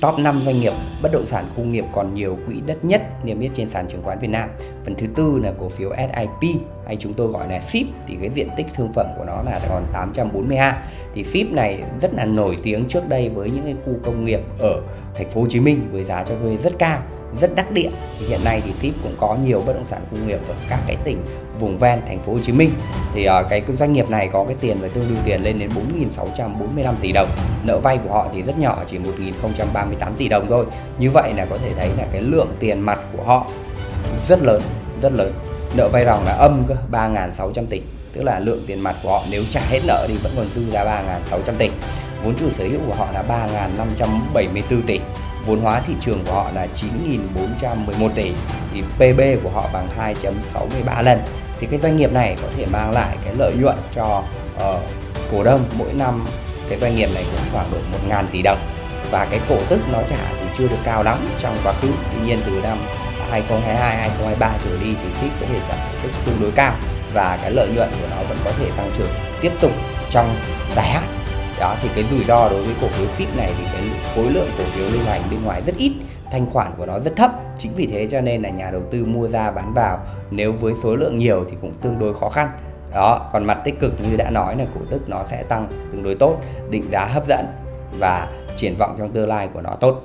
top 5 doanh nghiệp bất động sản khu nghiệp còn nhiều quỹ đất nhất niêm yết trên sàn chứng khoán Việt Nam. Phần thứ tư là cổ phiếu SIP hay chúng tôi gọi là SIP thì cái diện tích thương phẩm của nó là còn 840 ha. Thì SIP này rất là nổi tiếng trước đây với những cái khu công nghiệp ở thành phố Hồ Chí Minh với giá cho thuê rất cao rất đắc địa. Thì hiện nay thì SIP cũng có nhiều bất động sản công nghiệp ở các cái tỉnh vùng ven thành phố Hồ Chí Minh. Thì uh, cái doanh nghiệp này có cái tiền và tương đương tiền lên đến 4.645 tỷ đồng. Nợ vay của họ thì rất nhỏ chỉ 1.038 tỷ đồng thôi. Như vậy là có thể thấy là cái lượng tiền mặt của họ rất lớn rất lớn. Nợ vay ròng là âm cơ 3.600 tỷ. Tức là lượng tiền mặt của họ nếu trả hết nợ thì vẫn còn dư ra 3.600 tỷ. Vốn chủ sở hữu của họ là 3.574 tỷ vốn hóa thị trường của họ là 9.411 tỷ thì PB của họ bằng 2.63 lần. Thì cái doanh nghiệp này có thể mang lại cái lợi nhuận cho uh, cổ đông mỗi năm cái doanh nghiệp này cũng khoảng độ 1.000 tỷ đồng. Và cái cổ tức nó trả thì chưa được cao lắm trong quá khứ. Tuy nhiên từ năm 2022 2023 trở đi thì ship có thể trả cổ tức tương đối cao và cái lợi nhuận của nó vẫn có thể tăng trưởng tiếp tục trong dài hạn đó, thì cái rủi ro đối với cổ phiếu ship này thì cái khối lượng cổ phiếu lưu hành bên ngoài rất ít, thanh khoản của nó rất thấp. Chính vì thế cho nên là nhà đầu tư mua ra bán vào, nếu với số lượng nhiều thì cũng tương đối khó khăn. Đó, còn mặt tích cực như đã nói là cổ tức nó sẽ tăng tương đối tốt, định giá hấp dẫn và triển vọng trong tương lai của nó tốt.